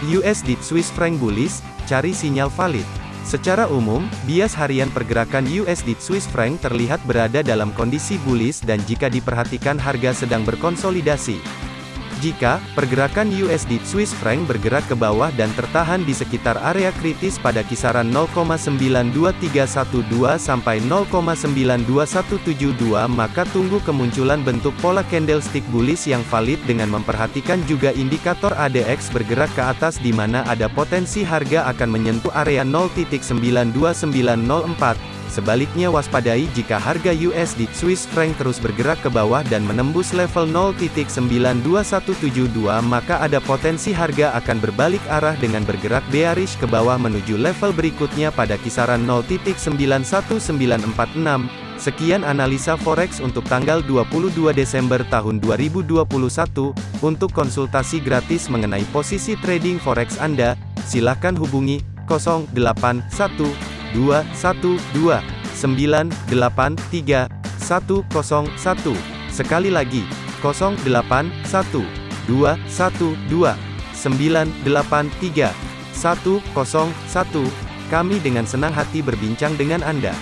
USD Swiss franc bullish, cari sinyal valid. Secara umum, bias harian pergerakan USD Swiss franc terlihat berada dalam kondisi bullish dan jika diperhatikan harga sedang berkonsolidasi. Jika pergerakan USD Swiss franc bergerak ke bawah dan tertahan di sekitar area kritis pada kisaran 0,92312 sampai 0,92172 maka tunggu kemunculan bentuk pola candlestick bullish yang valid dengan memperhatikan juga indikator ADX bergerak ke atas di mana ada potensi harga akan menyentuh area 0.92904 Sebaliknya waspadai jika harga USD Swiss franc terus bergerak ke bawah dan menembus level 0.92172 maka ada potensi harga akan berbalik arah dengan bergerak bearish ke bawah menuju level berikutnya pada kisaran 0.91946. Sekian analisa forex untuk tanggal 22 Desember tahun 2021. Untuk konsultasi gratis mengenai posisi trading forex Anda, silakan hubungi 081. 2 sekali lagi 0 kami dengan senang hati berbincang dengan Anda.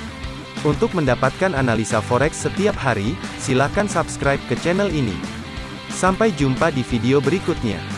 Untuk mendapatkan analisa forex setiap hari, silakan subscribe ke channel ini. Sampai jumpa di video berikutnya.